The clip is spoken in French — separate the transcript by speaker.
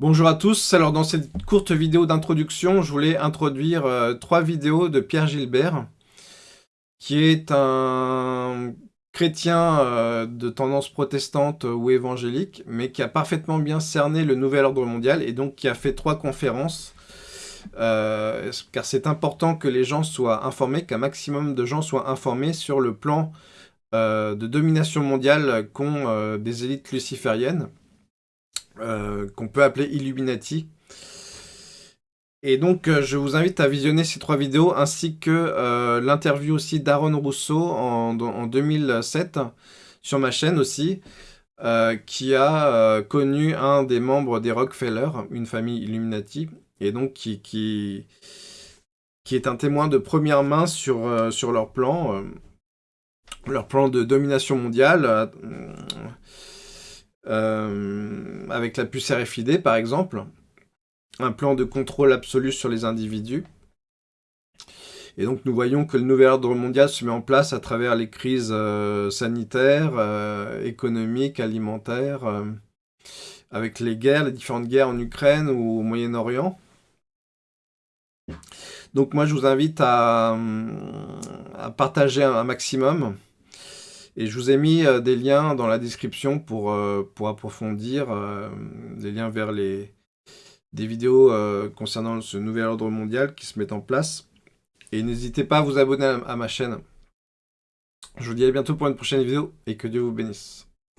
Speaker 1: Bonjour à tous, alors dans cette courte vidéo d'introduction, je voulais introduire euh, trois vidéos de Pierre Gilbert, qui est un chrétien euh, de tendance protestante ou évangélique, mais qui a parfaitement bien cerné le nouvel ordre mondial, et donc qui a fait trois conférences, euh, car c'est important que les gens soient informés, qu'un maximum de gens soient informés sur le plan de domination mondiale qu'ont des élites lucifériennes. Euh, qu'on peut appeler Illuminati. Et donc, euh, je vous invite à visionner ces trois vidéos, ainsi que euh, l'interview aussi d'Aaron Rousseau en, 2007, sur ma chaîne aussi, qui a connu un des membres des Rockefeller, une famille Illuminati, et donc qui, est un témoin de première main sur, sur leur plan, leur plan de domination mondiale, euh, avec la puce RFID par exemple, un plan de contrôle absolu sur les individus. Et donc nous voyons que le nouvel ordre mondial se met en place à travers les crises euh, sanitaires, euh, économiques, alimentaires, avec les guerres, les différentes guerres en Ukraine ou au Moyen-Orient. Donc moi je vous invite à, partager un maximum, et je vous ai mis euh, des liens dans la description pour, euh, pour approfondir, euh, des liens vers les, des vidéos concernant ce nouvel ordre mondial qui se met en place. Et n'hésitez pas à vous abonner à ma chaîne. Je vous dis à bientôt pour une prochaine vidéo et que Dieu vous bénisse.